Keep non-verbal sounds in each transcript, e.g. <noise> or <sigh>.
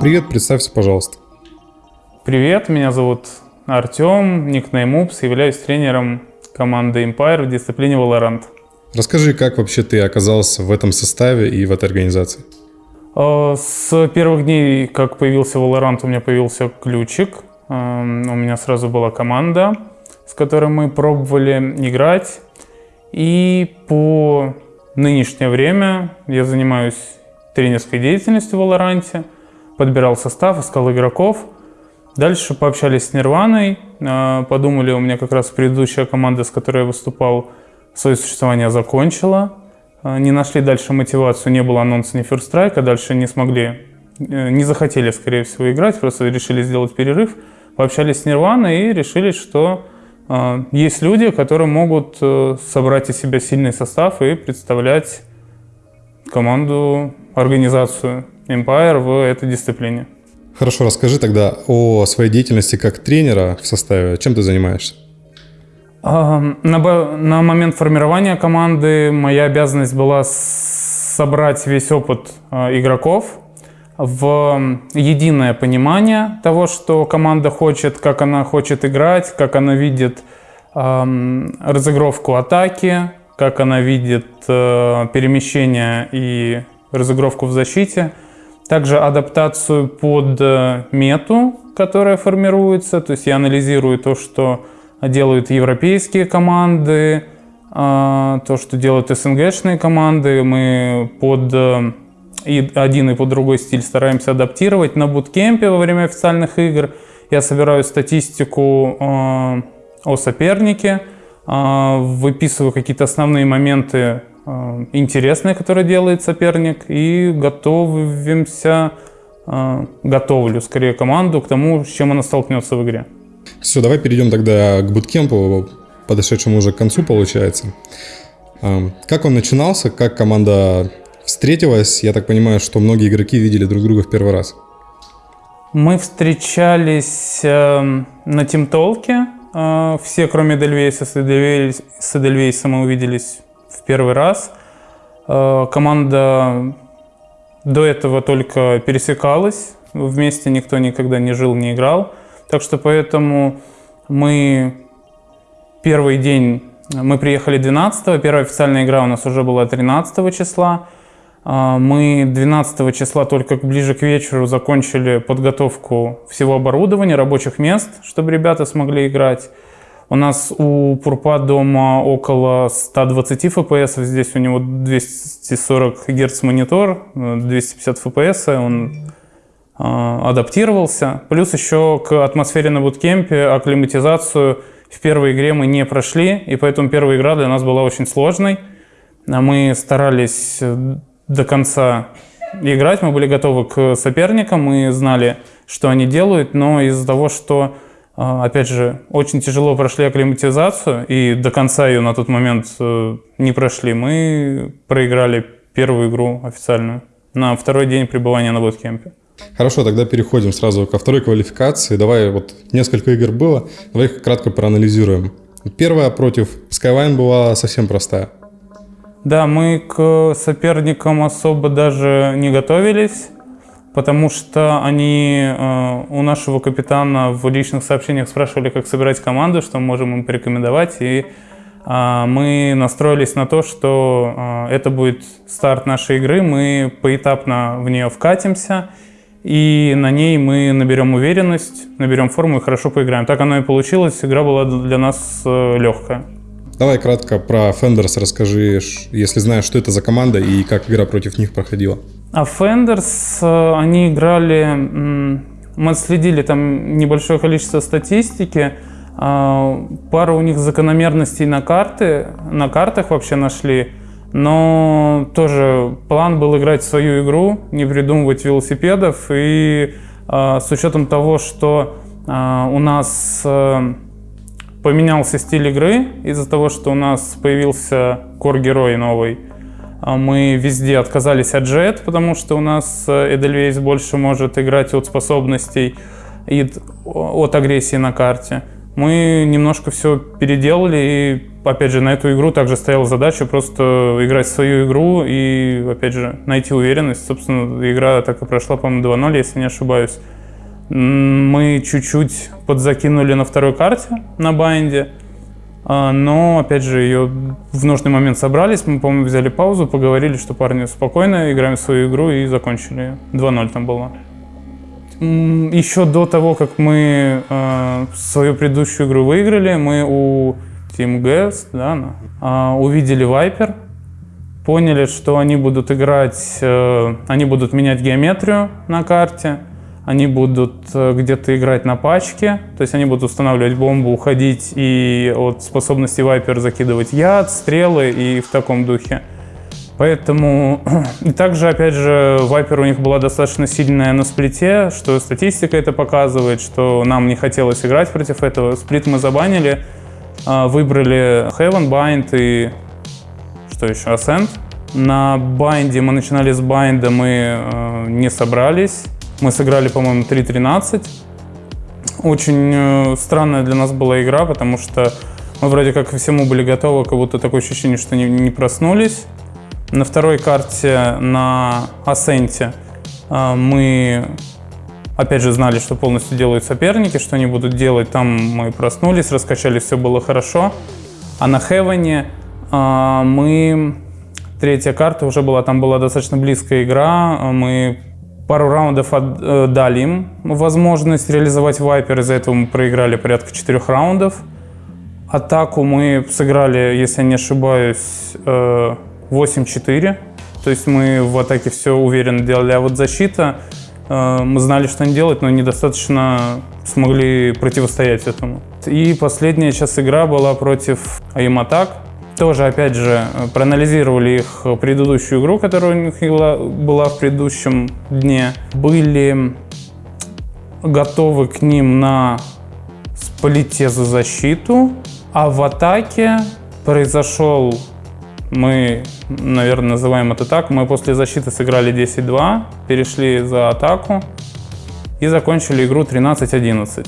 Привет, представься, пожалуйста. Привет, меня зовут Артем, никнейм Упс, являюсь тренером команды Empire в дисциплине Valorant. Расскажи, как вообще ты оказался в этом составе и в этой организации? Э, с первых дней, как появился Valorant, у меня появился ключик. Эм, у меня сразу была команда, с которой мы пробовали играть. И по нынешнее время я занимаюсь тренерской деятельностью в Valorant, подбирал состав, искал игроков. Дальше пообщались с Нирваной, э, подумали, у меня как раз предыдущая команда, с которой я выступал, свое существование закончила. Э, не нашли дальше мотивацию, не было анонса ни First Strike, а дальше не смогли, э, не захотели, скорее всего, играть, просто решили сделать перерыв. Пообщались с Нирваной и решили, что есть люди, которые могут собрать из себя сильный состав и представлять команду, организацию Empire в этой дисциплине. Хорошо, расскажи тогда о своей деятельности как тренера в составе. Чем ты занимаешься? На, на момент формирования команды моя обязанность была собрать весь опыт а, игроков в единое понимание того, что команда хочет, как она хочет играть, как она видит разыгровку атаки, как она видит э, перемещение и разыгровку в защите – также адаптацию под э, мету, которая формируется. То есть я анализирую то, что делают европейские команды, а, то, что делают СНГшные команды. Мы под э, и один и под другой стиль стараемся адаптировать. На буткемпе во время официальных игр я собираю статистику э, о сопернике, выписываю какие-то основные моменты Э, интересное, которое делает соперник, и готовимся, э, готовлю скорее команду к тому, с чем она столкнется в игре. Все, давай перейдем тогда к буткемпу, подошедшему уже к концу, получается. Э, как он начинался, как команда встретилась? Я так понимаю, что многие игроки видели друг друга в первый раз. Мы встречались на Тимтолке, все, кроме Дельвейса, с Эдельвейсом мы увиделись в первый раз. Э, команда до этого только пересекалась, вместе никто никогда не жил, не играл. Так что поэтому мы первый день, мы приехали 12 первая официальная игра у нас уже была 13 числа. Э, мы 12 числа только ближе к вечеру закончили подготовку всего оборудования, рабочих мест, чтобы ребята смогли играть. У нас у Пурпа дома около 120 FPS, здесь у него 240 Гц монитор, 250 FPS, он э, адаптировался. Плюс еще к атмосфере на буткемпе, акклиматизацию в первой игре мы не прошли, и поэтому первая игра для нас была очень сложной. Мы старались до конца играть, мы были готовы к соперникам, мы знали, что они делают, но из-за того, что а, опять же, очень тяжело прошли акклиматизацию, и до конца ее на тот момент э, не прошли. Мы проиграли первую игру официальную на второй день пребывания на боткемпе. Хорошо, тогда переходим сразу ко второй квалификации. Давай, вот несколько игр было, давай их кратко проанализируем. Первая против Skyline была совсем простая. Да, мы к соперникам особо даже не готовились потому что они э, у нашего капитана в личных сообщениях спрашивали, как собирать команду, что мы можем им порекомендовать, и э, мы настроились на то, что э, это будет старт нашей игры, мы поэтапно в нее вкатимся, и на ней мы наберем уверенность, наберем форму и хорошо поиграем. Так оно и получилось, игра была для нас легкая. Давай кратко про Fenders расскажи, если знаешь, что это за команда и как игра против них проходила. А Fenders, э, они играли, мы следили там небольшое количество статистики, а, пару у них закономерностей на карты, на картах вообще нашли, но тоже план был играть свою игру, не придумывать велосипедов, и а, с учетом того, что а, у нас э, поменялся стиль игры из-за того, что у нас появился кор-герой новый, а мы везде отказались от Jet, потому что у нас Эдельвейс больше может играть от способностей и от агрессии на карте. Мы немножко все переделали и опять же, на эту игру также стояла задача просто играть свою игру и, опять же, найти уверенность. Собственно, игра так и прошла, по-моему, 2-0, если не ошибаюсь. Мы чуть-чуть подзакинули на второй карте на Bind е, а, но, опять же, ее в нужный момент собрались. Мы, по-моему, взяли паузу, поговорили, что парни спокойно, играем свою игру и закончили. 2-0 там было. Еще до того, как мы э, свою предыдущую игру выиграли, мы у Team GS да, э, увидели Viper, поняли, что они будут играть, э, они будут менять геометрию на карте, они будут э, где-то играть на пачке, то есть они будут устанавливать бомбу, уходить и от способности Viper закидывать яд, стрелы и в таком духе. Поэтому, <clears throat> и также, опять же, Viper у них была достаточно сильная на Split е, что статистика это показывает, что нам не хотелось играть против этого. Split мы забанили, а, выбрали Haven, Bind и что еще, Ascent. На Bind е мы начинали с Bind а, мы э, не собрались. Мы сыграли, по-моему, 3.13. Очень э, странная для нас была игра, потому что мы вроде как ко всему были готовы, как будто такое ощущение, что не, не проснулись. На второй карте на Асенте а, мы опять же знали, что полностью делают соперники, что они будут делать. Там мы проснулись, раскачали, все было хорошо. А на Хевене а, мы... Третья карта уже была, там была достаточно близкая игра. Мы пару раундов э, дали им возможность реализовать Вайпер. Из-за этого мы проиграли порядка четырех раундов. Атаку мы сыграли, если я не ошибаюсь, э, 8-4. То есть мы в атаке все уверенно делали. А вот защита, э, мы знали, что они делать, но недостаточно смогли противостоять этому. И последняя сейчас игра была против Attack. Тоже, опять же, проанализировали их предыдущую игру, которая у них была в предыдущем дне. Были готовы к ним на сплите за защиту, а в атаке произошел мы, наверное, называем это так. Мы после защиты сыграли 10-2, перешли за атаку и закончили игру 13-11.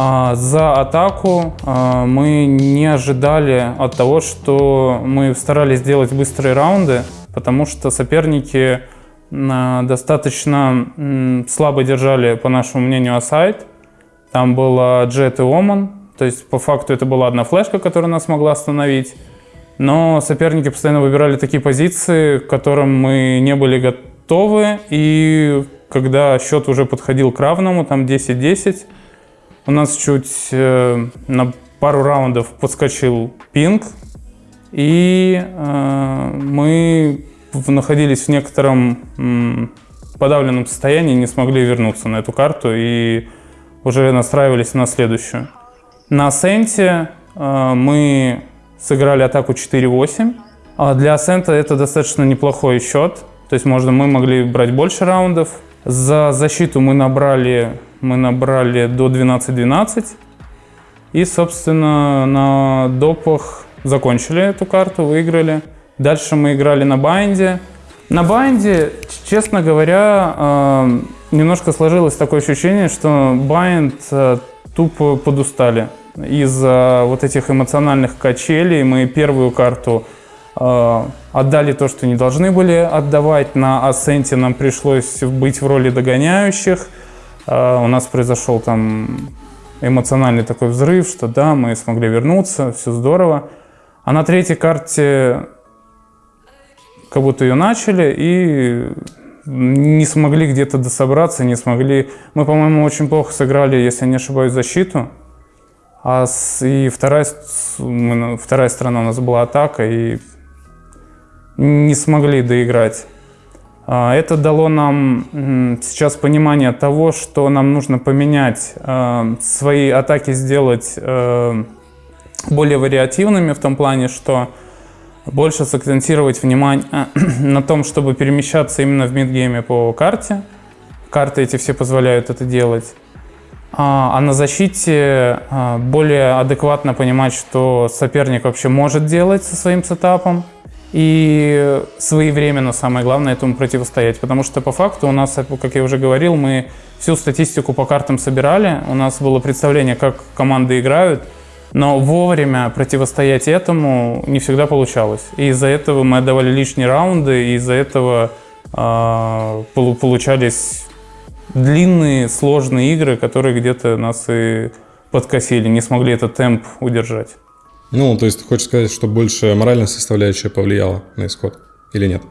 А за атаку а, мы не ожидали от того, что мы старались сделать быстрые раунды, потому что соперники а, достаточно слабо держали, по нашему мнению, асайд. Там было Джет и Оман, то есть по факту это была одна флешка, которая нас могла остановить. Но соперники постоянно выбирали такие позиции, к которым мы не были готовы. И когда счет уже подходил к равному, там 10-10, у нас чуть э, на пару раундов подскочил пинг. И э, мы находились в некотором подавленном состоянии, не смогли вернуться на эту карту и уже настраивались на следующую. На Сенте э, мы сыграли атаку 4-8. А для Асента это достаточно неплохой счет. То есть можно, мы могли брать больше раундов. За защиту мы набрали, мы набрали до 12-12. И, собственно, на допах закончили эту карту, выиграли. Дальше мы играли на Bind е. На Bind е, честно говоря, э, немножко сложилось такое ощущение, что Bind э, тупо подустали из-за вот этих эмоциональных качелей мы первую карту э, отдали то, что не должны были отдавать. На Асценте нам пришлось быть в роли догоняющих. Э, у нас произошел там эмоциональный такой взрыв, что да, мы смогли вернуться, все здорово. А на третьей карте как будто ее начали и не смогли где-то дособраться, не смогли... Мы, по-моему, очень плохо сыграли, если я не ошибаюсь, защиту. А с, и вторая, вторая сторона у нас была атака, и не смогли доиграть. А, это дало нам сейчас понимание того, что нам нужно поменять, а, свои атаки сделать а, более вариативными в том плане, что больше сакцентировать внимание <clears throat> на том, чтобы перемещаться именно в мидгейме по карте. Карты эти все позволяют это делать. А, а на защите а, более адекватно понимать, что соперник вообще может делать со своим сетапом. И своевременно, самое главное, этому противостоять. Потому что по факту у нас, как я уже говорил, мы всю статистику по картам собирали. У нас было представление, как команды играют. Но вовремя противостоять этому не всегда получалось. И из-за этого мы отдавали лишние раунды, и из-за этого э, получались длинные, сложные игры, которые где-то нас и подкосили, не смогли этот темп удержать. Ну, то есть ты хочешь сказать, что больше моральная составляющая повлияла на исход или нет?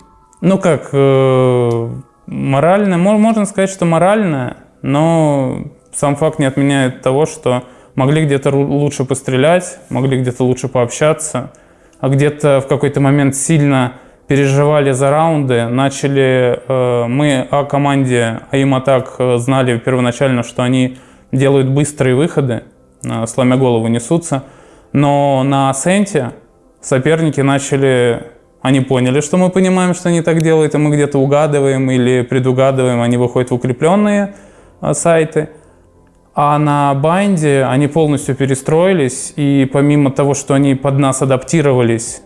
Ну как, э, морально, можно сказать, что морально, но сам факт не отменяет того, что могли где-то лучше пострелять, могли где-то лучше пообщаться, а где-то в какой-то момент сильно переживали за раунды, начали, э, мы о команде AIM Attack э, знали первоначально, что они делают быстрые выходы, сломя голову несутся, но на Ascent е соперники начали они поняли, что мы понимаем, что они так делают, и мы где-то угадываем или предугадываем, они выходят в укрепленные а, сайты. А на Bind е они полностью перестроились, и помимо того, что они под нас адаптировались,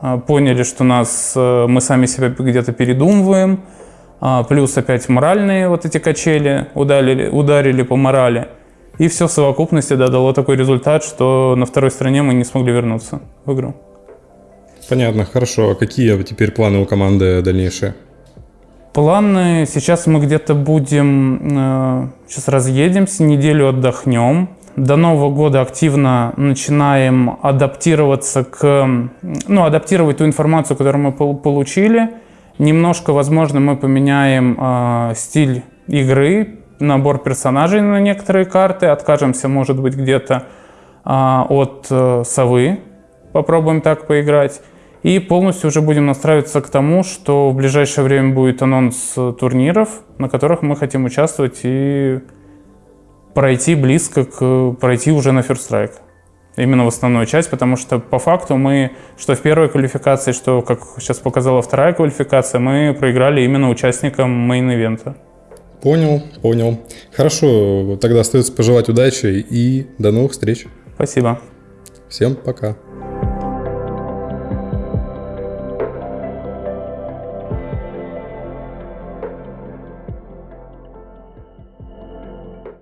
а, поняли, что нас, э, мы сами себя где-то передумываем, а, плюс опять моральные вот эти качели ударили, ударили по морали. И все в совокупности да, дало такой результат, что на второй стороне мы не смогли вернуться в игру. Понятно, хорошо. А какие теперь планы у команды дальнейшие? Планы, сейчас мы где-то будем, э, сейчас разъедемся, неделю отдохнем. До Нового года активно начинаем адаптироваться к, ну, адаптировать ту информацию, которую мы получили. Немножко, возможно, мы поменяем э, стиль игры, набор персонажей на некоторые карты, откажемся, может быть, где-то э, от э, совы, попробуем так поиграть. И полностью уже будем настраиваться к тому, что в ближайшее время будет анонс турниров, на которых мы хотим участвовать и пройти близко к пройти уже на First Strike. Именно в основную часть, потому что по факту мы, что в первой квалификации, что, как сейчас показала вторая квалификация, мы проиграли именно участникам main event а. Понял, понял. Хорошо, тогда остается пожелать удачи и до новых встреч. Спасибо. Всем пока.